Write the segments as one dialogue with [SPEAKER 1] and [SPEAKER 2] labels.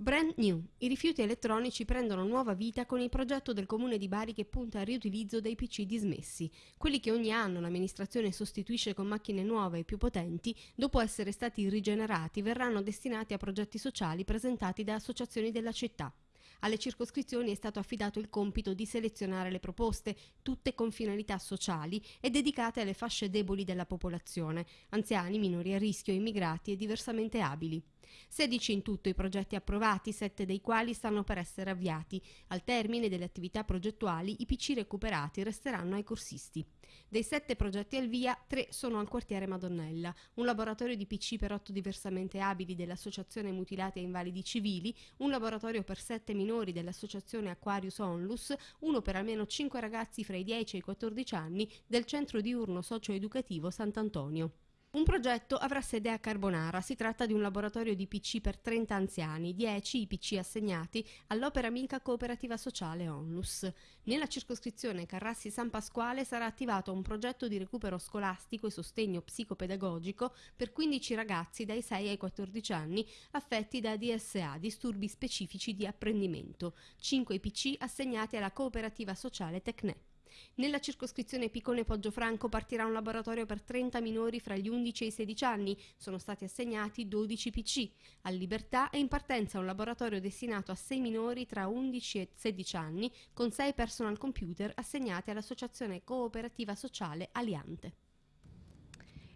[SPEAKER 1] Brand new. I rifiuti elettronici prendono nuova vita con il progetto del comune di Bari che punta al riutilizzo dei PC dismessi. Quelli che ogni anno l'amministrazione sostituisce con macchine nuove e più potenti, dopo essere stati rigenerati, verranno destinati a progetti sociali presentati da associazioni della città. Alle circoscrizioni è stato affidato il compito di selezionare le proposte, tutte con finalità sociali e dedicate alle fasce deboli della popolazione, anziani, minori a rischio, immigrati e diversamente abili. 16 in tutto i progetti approvati, 7 dei quali stanno per essere avviati. Al termine delle attività progettuali i PC recuperati resteranno ai corsisti. Dei 7 progetti al via, 3 sono al quartiere Madonnella, un laboratorio di PC per 8 diversamente abili dell'Associazione Mutilati e Invalidi Civili, un laboratorio per 7 minori dell'Associazione Aquarius Onlus, uno per almeno 5 ragazzi fra i 10 e i 14 anni del Centro Diurno Socio-Educativo Sant'Antonio. Un progetto avrà sede a Carbonara, si tratta di un laboratorio di PC per 30 anziani, 10 i PC assegnati all'Opera Amica Cooperativa Sociale Onlus. Nella circoscrizione Carrassi San Pasquale sarà attivato un progetto di recupero scolastico e sostegno psicopedagogico per 15 ragazzi dai 6 ai 14 anni affetti da DSA, disturbi specifici di apprendimento, 5 PC assegnati alla Cooperativa Sociale Tecne. Nella circoscrizione Piccone Poggio Franco partirà un laboratorio per 30 minori fra gli 11 e i 16 anni. Sono stati assegnati 12 PC. A Libertà è in partenza un laboratorio destinato a 6 minori tra 11 e 16 anni con 6 personal computer assegnati all'Associazione Cooperativa Sociale Aliante.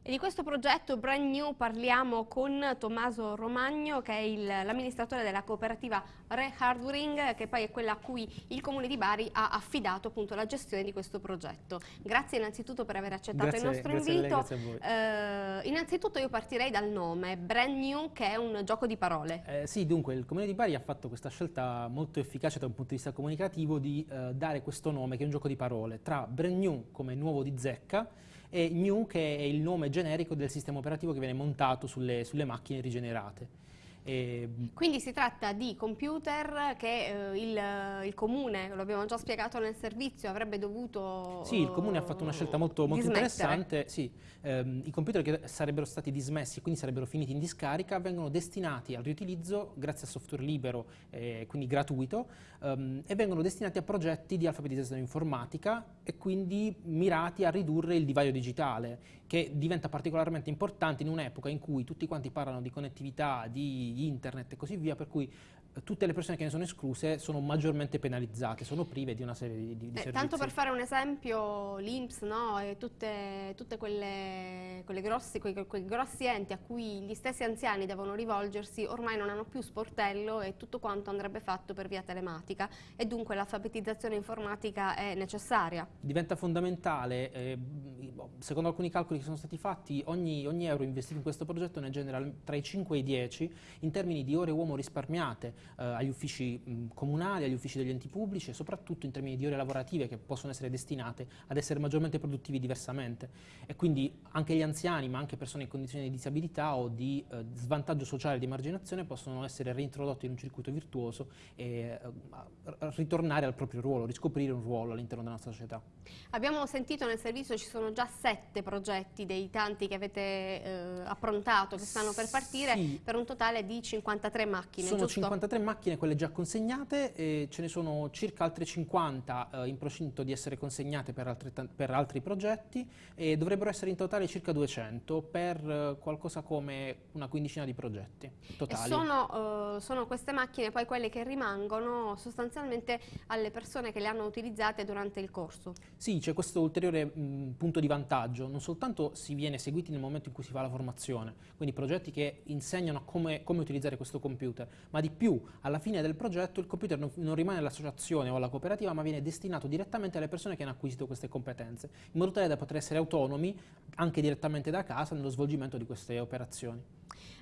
[SPEAKER 1] E di questo progetto Brand New parliamo con Tommaso Romagno che è l'amministratore della cooperativa Re Hardwaring che poi è quella a cui il Comune di Bari ha affidato appunto la gestione di questo progetto. Grazie innanzitutto per aver accettato
[SPEAKER 2] grazie,
[SPEAKER 1] il nostro invito.
[SPEAKER 2] Lei,
[SPEAKER 1] a eh, innanzitutto io partirei dal nome, Brand New che è un gioco di parole.
[SPEAKER 2] Eh, sì, dunque il Comune di Bari ha fatto questa scelta molto efficace da un punto di vista comunicativo di eh, dare questo nome che è un gioco di parole tra Brand New come nuovo di zecca e New che è il nome generico del sistema operativo che viene montato sulle, sulle macchine rigenerate.
[SPEAKER 1] E... Quindi si tratta di computer che eh, il, il, comune, lo abbiamo già spiegato nel servizio, avrebbe dovuto
[SPEAKER 2] Sì, il comune ha fatto una scelta molto, molto interessante. Sì, ehm, I computer che sarebbero stati dismessi e quindi sarebbero finiti in discarica vengono destinati al riutilizzo grazie a software libero, eh, quindi gratuito, ehm, e vengono destinati a progetti di alfabetizzazione informatica e quindi mirati a ridurre il divario digitale, che diventa particolarmente importante in un'epoca in cui tutti quanti parlano di connettività, di internet e così via, per cui tutte le persone che ne sono escluse sono maggiormente penalizzate, sono prive di una serie di, di eh, servizi.
[SPEAKER 1] Tanto per fare un esempio, l'Inps no? e tutte, tutte quelle, quelle grossi, quei, quei, grossi enti a cui gli stessi anziani devono rivolgersi ormai non hanno più sportello e tutto quanto andrebbe fatto per via telematica e dunque l'alfabetizzazione informatica è necessaria.
[SPEAKER 2] Diventa fondamentale, eh, secondo alcuni calcoli che sono stati fatti, ogni, ogni euro investito in questo progetto ne genera tra i 5 e i 10 in termini di ore uomo risparmiate eh, agli uffici mh, comunali, agli uffici degli enti pubblici e soprattutto in termini di ore lavorative che possono essere destinate ad essere maggiormente produttivi diversamente. E quindi anche gli anziani, ma anche persone in condizioni di disabilità o di eh, svantaggio sociale di marginazione possono essere reintrodotti in un circuito virtuoso e eh, ritornare al proprio ruolo, riscoprire un ruolo all'interno della nostra società.
[SPEAKER 1] Abbiamo sentito nel servizio ci sono già sette progetti dei tanti che avete eh, approntato, che stanno per partire, sì. per un totale di 53 macchine,
[SPEAKER 2] Sono
[SPEAKER 1] giusto?
[SPEAKER 2] 53 tre macchine quelle già consegnate e ce ne sono circa altre 50 eh, in procinto di essere consegnate per, altri, per altri progetti e dovrebbero essere in totale circa 200 per eh, qualcosa come una quindicina di progetti totali.
[SPEAKER 1] E sono, uh, sono queste macchine poi quelle che rimangono sostanzialmente alle persone che le hanno utilizzate durante il corso?
[SPEAKER 2] Sì, c'è questo ulteriore mh, punto di vantaggio, non soltanto si viene seguiti nel momento in cui si fa la formazione, quindi progetti che insegnano come, come utilizzare questo computer, ma di più alla fine del progetto il computer non, non rimane all'associazione o alla cooperativa ma viene destinato direttamente alle persone che hanno acquisito queste competenze, in modo tale da poter essere autonomi anche direttamente da casa nello svolgimento di queste operazioni.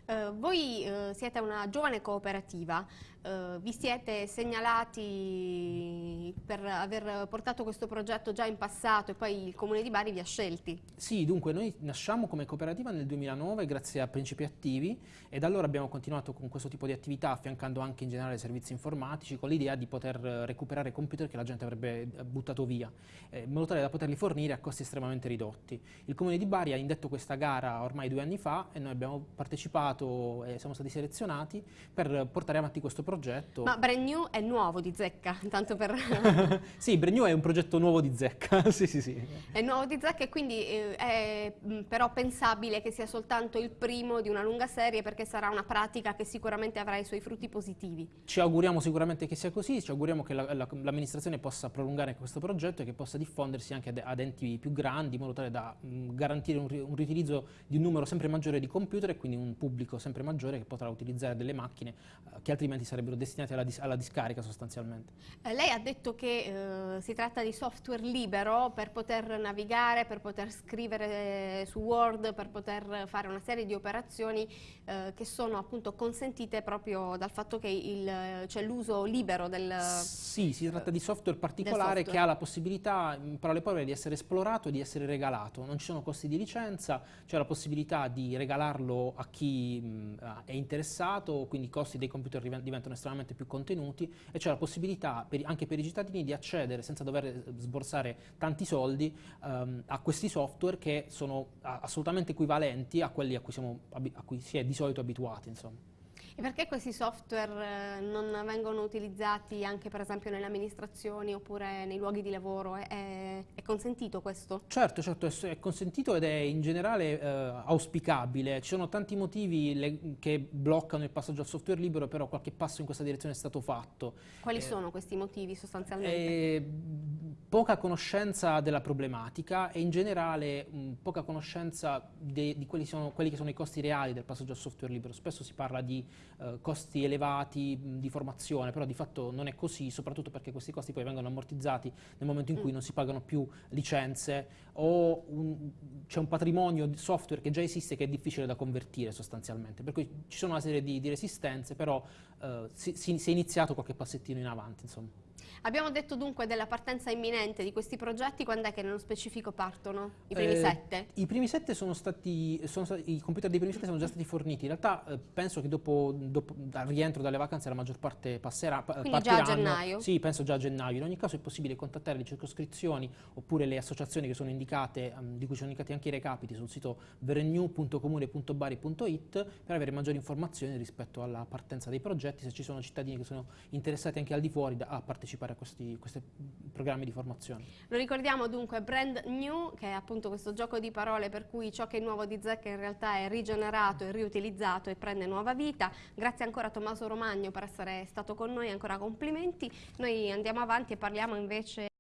[SPEAKER 1] Uh, voi uh, siete una giovane cooperativa, uh, vi siete segnalati per aver portato questo progetto già in passato e poi il Comune di Bari vi ha scelti?
[SPEAKER 2] Sì, dunque noi nasciamo come cooperativa nel 2009 grazie a Principi Attivi e da allora abbiamo continuato con questo tipo di attività affiancando anche in generale servizi informatici con l'idea di poter recuperare computer che la gente avrebbe buttato via eh, in modo tale da poterli fornire a costi estremamente ridotti. Il Comune di Bari ha indetto questa gara ormai due anni fa e noi abbiamo partecipato candidato e siamo stati selezionati per portare avanti questo progetto.
[SPEAKER 1] Ma Brand New è nuovo di Zecca, tanto per...
[SPEAKER 2] sì, Brand New è un progetto nuovo di Zecca, sì sì sì.
[SPEAKER 1] È nuovo di Zecca e quindi eh, è mh, però pensabile che sia soltanto il primo di una lunga serie perché sarà una pratica che sicuramente avrà i suoi frutti positivi.
[SPEAKER 2] Ci auguriamo sicuramente che sia così, ci auguriamo che l'amministrazione la, possa prolungare questo progetto e che possa diffondersi anche ad, ad enti più grandi in modo tale da mh, garantire un, un riutilizzo di un numero sempre maggiore di computer e quindi un pubblico sempre maggiore che potrà utilizzare delle macchine eh, che altrimenti sarebbero destinate alla, dis alla discarica sostanzialmente.
[SPEAKER 1] Eh, lei ha detto che eh, si tratta di software libero per poter navigare, per poter scrivere su Word, per poter fare una serie di operazioni eh, che sono appunto consentite proprio dal fatto che c'è l'uso libero del...
[SPEAKER 2] Sì, si tratta di software particolare software. che ha la possibilità, in parole povere, di essere esplorato e di essere regalato. Non ci sono costi di licenza, c'è la possibilità di regalarlo a chi mh, è interessato, quindi i costi dei computer diventano estremamente più contenuti e c'è la possibilità per, anche per i cittadini di accedere senza dover sborsare tanti soldi um, a questi software che sono assolutamente equivalenti a quelli a cui, siamo, a cui si è di solito abituati. Insomma.
[SPEAKER 1] E perché questi software eh, non vengono utilizzati anche per esempio nelle amministrazioni oppure nei luoghi di lavoro? È, è consentito questo?
[SPEAKER 2] Certo, certo, è, consentito ed è in generale eh, auspicabile. Ci sono tanti motivi le, che bloccano il passaggio al software libero, però qualche passo in questa direzione è stato fatto.
[SPEAKER 1] Quali eh, sono questi motivi sostanzialmente? Eh,
[SPEAKER 2] poca conoscenza della problematica e in generale mh, poca conoscenza de, di quelli, sono, quelli che sono i costi reali del passaggio al software libero. Spesso si parla di eh, costi elevati mh, di formazione, però di fatto non è così, soprattutto perché questi costi poi vengono ammortizzati nel momento in cui mm. non si pagano più licenze o c'è un patrimonio di software che già esiste che è difficile da convertire sostanzialmente. Per cui ci sono una serie di, di resistenze, però eh, si, si, si, è iniziato qualche passettino in avanti. Insomma.
[SPEAKER 1] Abbiamo detto dunque della partenza imminente di questi progetti, quando è che nello specifico partono? I primi eh, sette?
[SPEAKER 2] I primi sette sono stati, sono stati, i computer dei primi sette sono già stati forniti, in realtà eh, penso che dopo, dopo al rientro dalle vacanze la maggior parte passerà,
[SPEAKER 1] Quindi partiranno. già a gennaio?
[SPEAKER 2] Sì, penso già a gennaio, in ogni caso è possibile contattare le circoscrizioni oppure le associazioni che sono indicate, um, di cui sono indicati anche i recapiti sul sito verenew.comune.bari.it per avere maggiori informazioni rispetto alla partenza dei progetti, se ci sono cittadini che sono interessati anche al di fuori da, a partecipare a questi, questi programmi di formazione.
[SPEAKER 1] Lo ricordiamo dunque Brand New, che è appunto questo gioco di parole per cui ciò che è nuovo di Zecca in realtà è rigenerato e riutilizzato e prende nuova vita. Grazie ancora a Tommaso Romagno per essere stato con noi, ancora complimenti. Noi andiamo avanti e parliamo invece